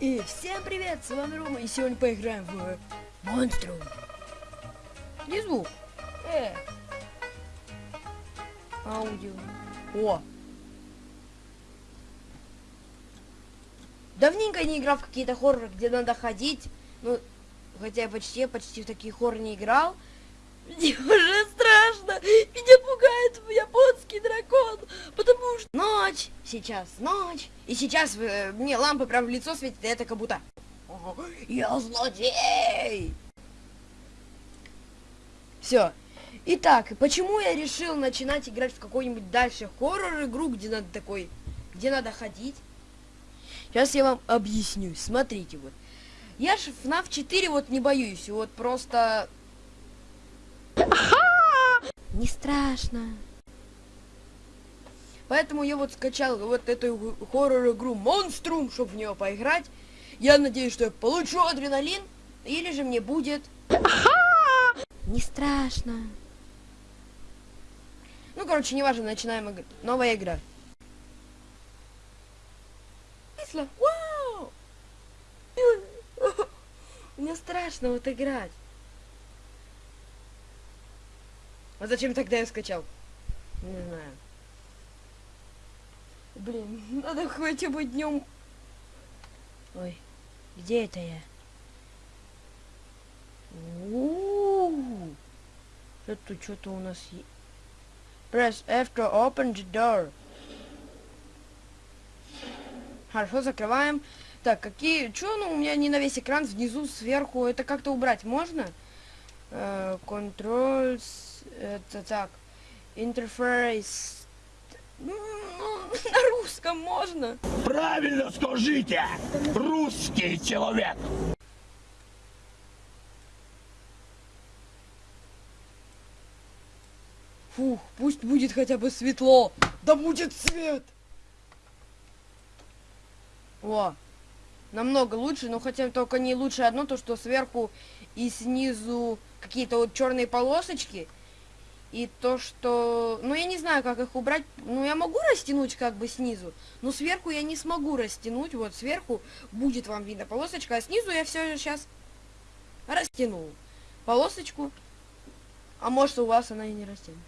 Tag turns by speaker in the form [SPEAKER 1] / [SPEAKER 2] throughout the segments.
[SPEAKER 1] И всем привет, с вами Рома, и сегодня поиграем в Монстру. Где звук? Э. Аудио. О. Давненько не играл в какие-то хорроры, где надо ходить. Ну, хотя я почти, почти в такие хорроры не играл. Мне уже. Меня пугает японский дракон. Потому что ночь, сейчас ночь. И сейчас э, мне лампа прям в лицо светит, и это как будто... Я злодей! Все. Итак, почему я решил начинать играть в какой-нибудь дальше хоррор игру, где надо такой, где надо ходить? Сейчас я вам объясню. Смотрите вот. Я ж FNAF 4 вот не боюсь. Вот просто не страшно. Поэтому я вот скачал вот эту хоррор-игру Монструм, чтобы в нее поиграть. Я надеюсь, что я получу адреналин, или же мне будет... Не страшно. Ну, короче, неважно, начинаем играть. Новая игра. Вау! Мне страшно вот играть. А зачем тогда я скачал? Не знаю. Блин, надо хотя бы днем. Ой, где это я? Это что-то у нас есть. Press F to open the door. Хорошо, закрываем. Так, какие... Что, ну, у меня не на весь экран, внизу, сверху. Это как-то убрать можно? Controls... Uh, это так, интерфейс. Ну, на русском можно?
[SPEAKER 2] Правильно скажите! Русский человек!
[SPEAKER 1] Фух, пусть будет хотя бы светло. Да будет свет! О, намного лучше, но хотя только не лучше одно, то что сверху и снизу какие-то вот черные полосочки, и то, что... Ну, я не знаю, как их убрать. Ну, я могу растянуть как бы снизу, но сверху я не смогу растянуть. Вот сверху будет вам видно полосочка, а снизу я все сейчас растянул полосочку. А может, у вас она и не растянута.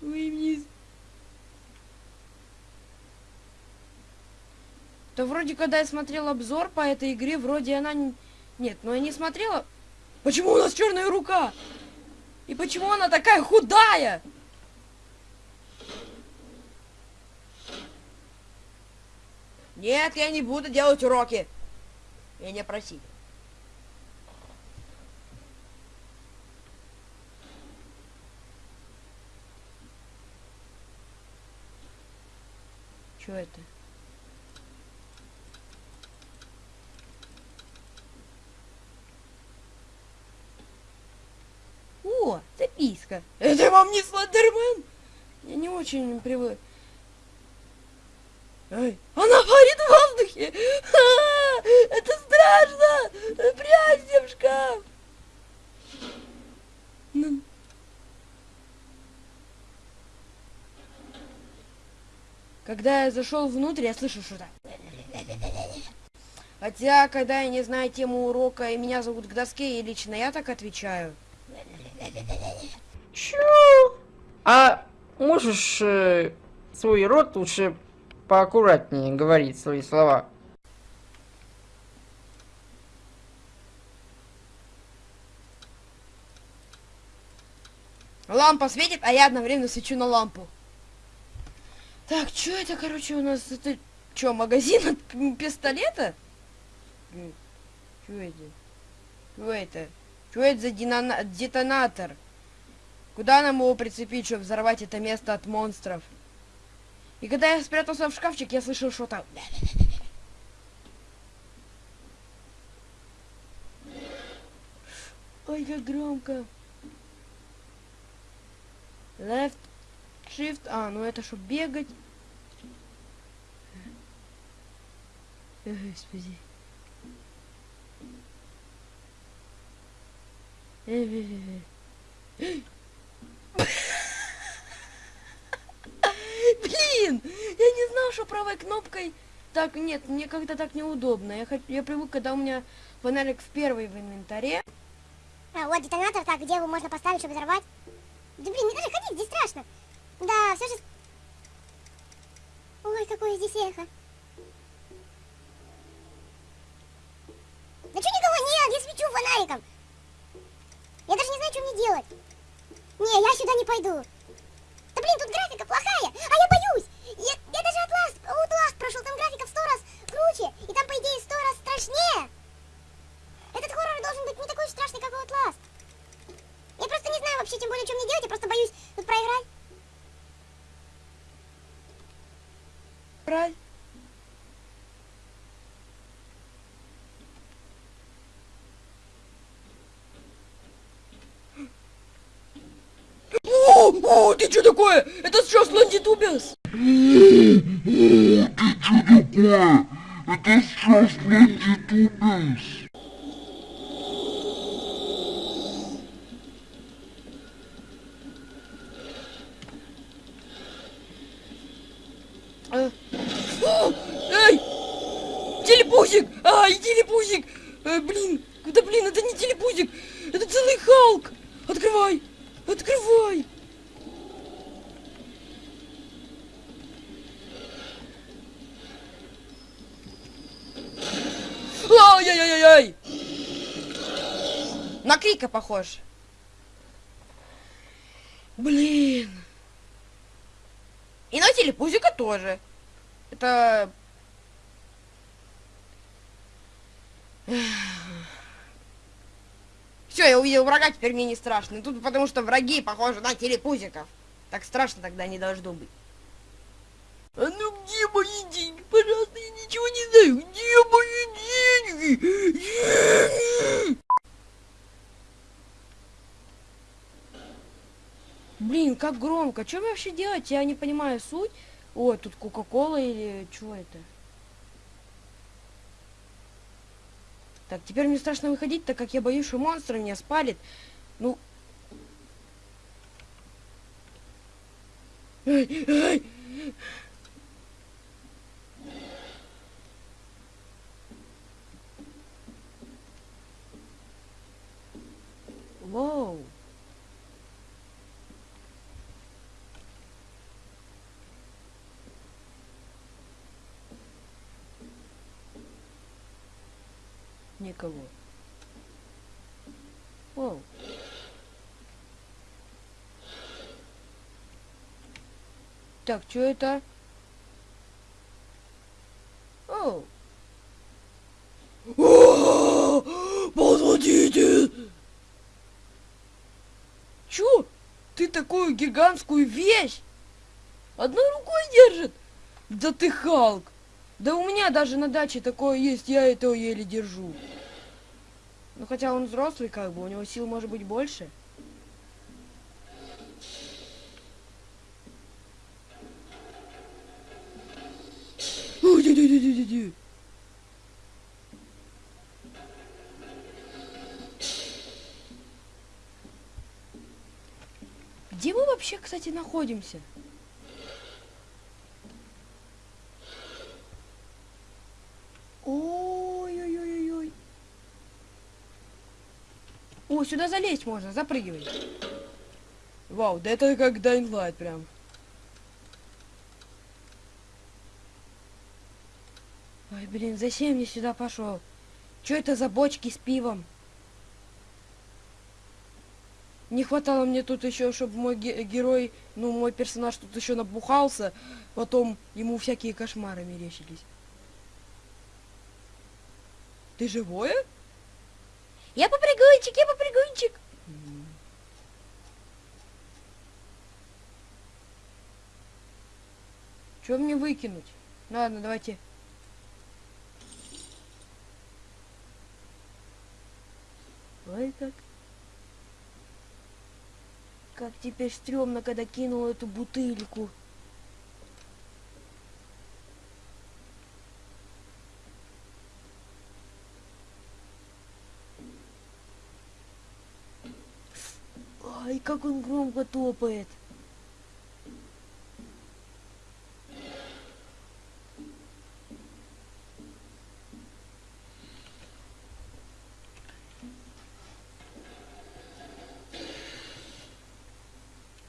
[SPEAKER 1] Вы вниз. То вроде, когда я смотрел обзор по этой игре, вроде она... Нет, но я не смотрела... Почему у нас черная рука? И почему она такая худая? Нет, я не буду делать уроки. Я не проси. Что это? О, записка. Это вам не Слендермен? Я не очень привык. Эй, она парит в воздухе! А, это страшно! Прячься в шкаф! Ну. Когда я зашел внутрь, я слышу что-то. Хотя, когда я не знаю тему урока и меня зовут к доске, и лично я так отвечаю.
[SPEAKER 3] Чё? А можешь э, свой рот лучше поаккуратнее говорить свои слова?
[SPEAKER 1] Лампа светит, а я одновременно свечу на лампу. Так, что это, короче, у нас? Это что, магазин от пистолета? Что это? Что это? Что это за детонатор? Куда нам его прицепить, чтобы взорвать это место от монстров? И когда я спрятался в шкафчик, я слышал что-то... Ой, как громко. Left Shift. А, ну это чтобы бегать. Господи. Блин, я не знал, что правой кнопкой так, нет, мне как-то так неудобно. Я, я привык, когда у меня фонарик в первой в инвентаре.
[SPEAKER 4] А, вот детонатор, так, где его можно поставить, чтобы взорвать? Да блин, не даже ходить, здесь страшно. Да, все же... Ой, какое здесь эхо. Да что никого нет, я свечу фонариком. Я даже не знаю, что мне делать. Не, я сюда не пойду. Да блин, тут графика плохая, а я боюсь. Я, я даже Outlast, Outlast прошел, там графика в сто раз круче, и там, по идее, сто раз страшнее. Этот хоррор должен быть не такой страшный, как Outlast. Я просто не знаю вообще, тем более, что мне делать, я просто боюсь тут проиграть.
[SPEAKER 1] Брать. О, ты что такое? Это что, Слондитубиас? Э, о, Эй! Телепузик! Ай, телепузик! Э, блин, да блин, это не телепузик! Это целый Халк! Открывай! Открывай! Ай-яй-яй-яй! На Крика похож. Блин. И на телепузика тоже. Это... Все, я увидел врага, теперь мне не страшно. И Тут потому что враги похожи на телепузиков. Так страшно тогда не должно быть. А ну где мои деньги? Пожалуйста, я ничего не знаю. Где мои деньги? Деньги! Блин, как громко. Что мне вообще делать? Я не понимаю суть. Ой, тут Кока-Кола или что это? Так, теперь мне страшно выходить, так как я боюсь, что монстр меня спалит. Ну... Ай, ай. Воу. Никого. Воу. Так, что это? Оу. Посмотрите! Чё? Ты такую гигантскую вещь одной рукой держит? Да ты Халк! Да у меня даже на даче такое есть, я это еле держу. Ну хотя он взрослый как бы, у него сил может быть больше. Где мы вообще, кстати, находимся? Сюда залезть можно, запрыгивай. Вау, да это как Dying Light прям. Ой, блин, зачем я сюда пошел? Что это за бочки с пивом? Не хватало мне тут еще, чтобы мой ге- герой, ну, мой персонаж тут еще набухался, потом ему всякие кошмары мерещились. Ты живое? Я попрыгунчик, я попрыгунчик. Что мне выкинуть? Ладно, давайте. Ой, как. Как теперь стрёмно, когда кинул эту бутыльку. как он громко топает.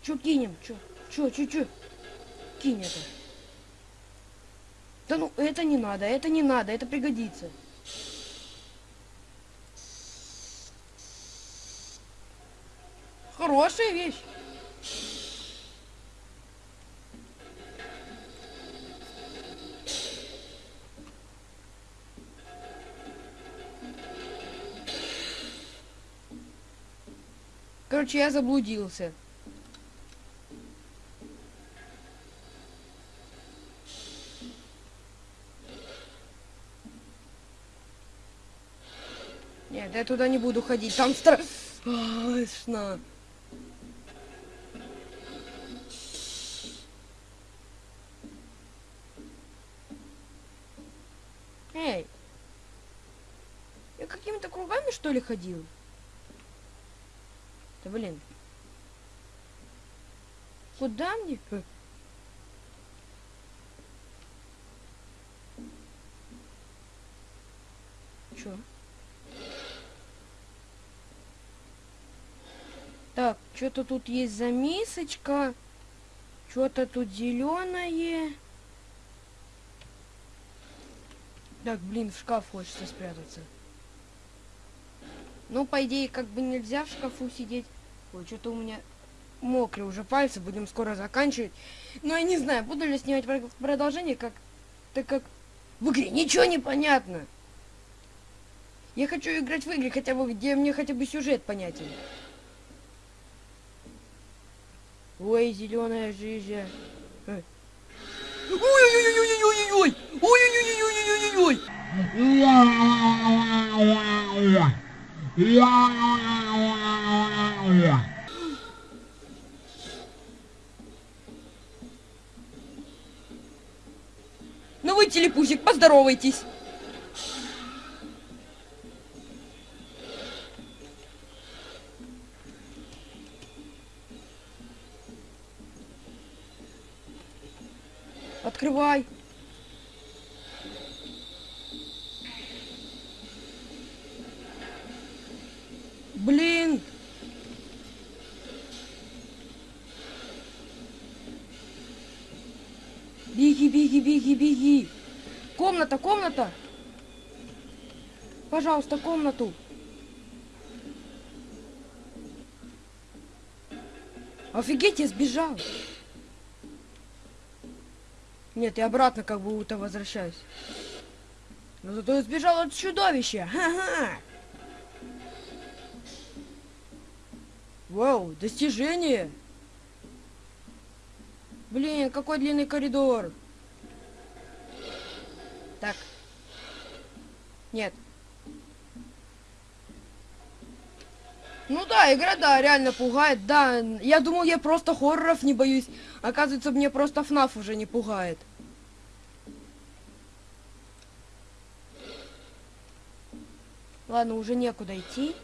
[SPEAKER 1] Чё кинем? Чё? Чё, чё, чё? Кинь это. Да ну, это не надо, это не надо, это пригодится. Хорошая вещь. Короче, я заблудился. Нет, я туда не буду ходить, там страшно. Какими-то кругами что ли ходил? Да блин. Куда мне? Э. Чё? Так, что-то тут есть за мисочка. Что-то тут зеленое. Так, блин, в шкаф хочется спрятаться. Ну, по идее, как бы нельзя в шкафу сидеть. Ой, что-то у меня мокрые уже пальцы, будем скоро заканчивать. Но я не знаю, буду ли снимать продолжение, как так как в игре ничего не понятно. Я хочу играть в игры, хотя бы, где мне хотя бы сюжет понятен. Ой, зеленая жизнь. Ой-ой-ой-ой-ой-ой-ой! Ой-ой-ой-ой-ой-ой-ой! Ну вы, телепузик, поздоровайтесь. Открывай. Блин. Беги, беги, беги. Комната, комната. Пожалуйста, комнату. Офигеть, я сбежал. Нет, я обратно как будто возвращаюсь. Но зато я сбежал от чудовища. Ха-ха. Вау, достижение. Блин, какой длинный коридор. Так. Нет. Ну да, игра, да, реально пугает. Да, я думал, я просто хорроров не боюсь. Оказывается, мне просто ФНАФ уже не пугает. Ладно, уже некуда идти.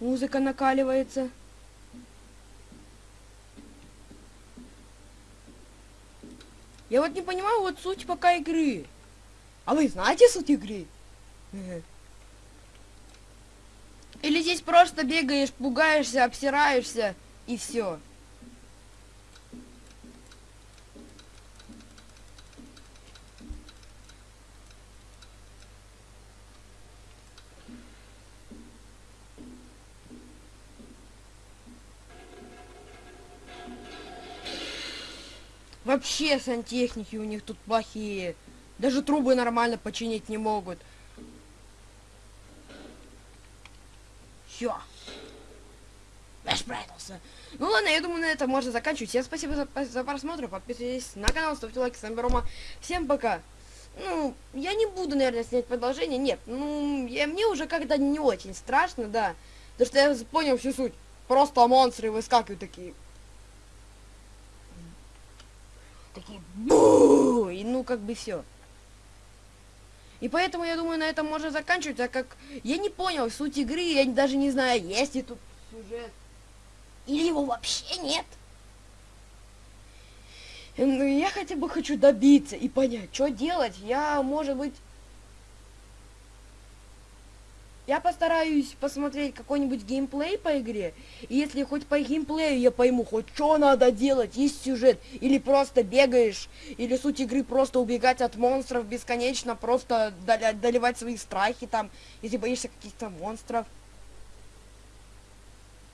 [SPEAKER 1] Музыка накаливается. Я вот не понимаю вот суть пока игры. А вы знаете суть игры? Или здесь просто бегаешь, пугаешься, обсираешься и все. Вообще сантехники у них тут плохие. Даже трубы нормально починить не могут. Все. Я спрятался. Ну ладно, я думаю, на этом можно заканчивать. Всем спасибо за, за просмотр. Подписывайтесь на канал, ставьте лайки. С вами Рома. Всем пока. Ну, я не буду, наверное, снять продолжение. Нет, ну, я, мне уже когда не очень страшно, да. Потому что я понял всю суть. Просто монстры выскакивают такие. Такие бу и ну как бы все. И поэтому я думаю, на этом можно заканчивать, так как я не понял суть игры, я даже не знаю, есть ли тут сюжет. Или его вообще нет. Ну, я хотя бы хочу добиться и понять, что делать. Я, может быть... Я постараюсь посмотреть какой-нибудь геймплей по игре. И если хоть по геймплею я пойму, хоть что надо делать, есть сюжет, или просто бегаешь, или суть игры просто убегать от монстров бесконечно, просто доливать свои страхи там, если боишься каких-то монстров.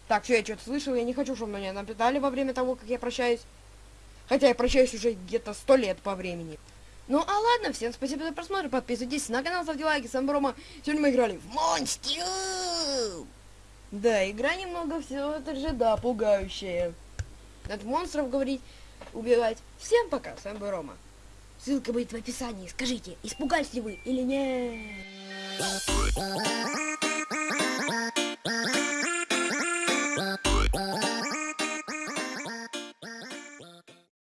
[SPEAKER 1] Так, что я что-то слышал, я не хочу, чтобы меня напитали во время того, как я прощаюсь. Хотя я прощаюсь уже где-то сто лет по времени. Ну а ладно, всем спасибо за просмотр, подписывайтесь на канал, ставьте лайки, с вами Рома. Сегодня мы играли в Монстью. Да, игра немного все это же, да, пугающая. От монстров говорить, убивать. Всем пока, с вами был Рома. Ссылка будет в описании, скажите, испугались ли вы или нет?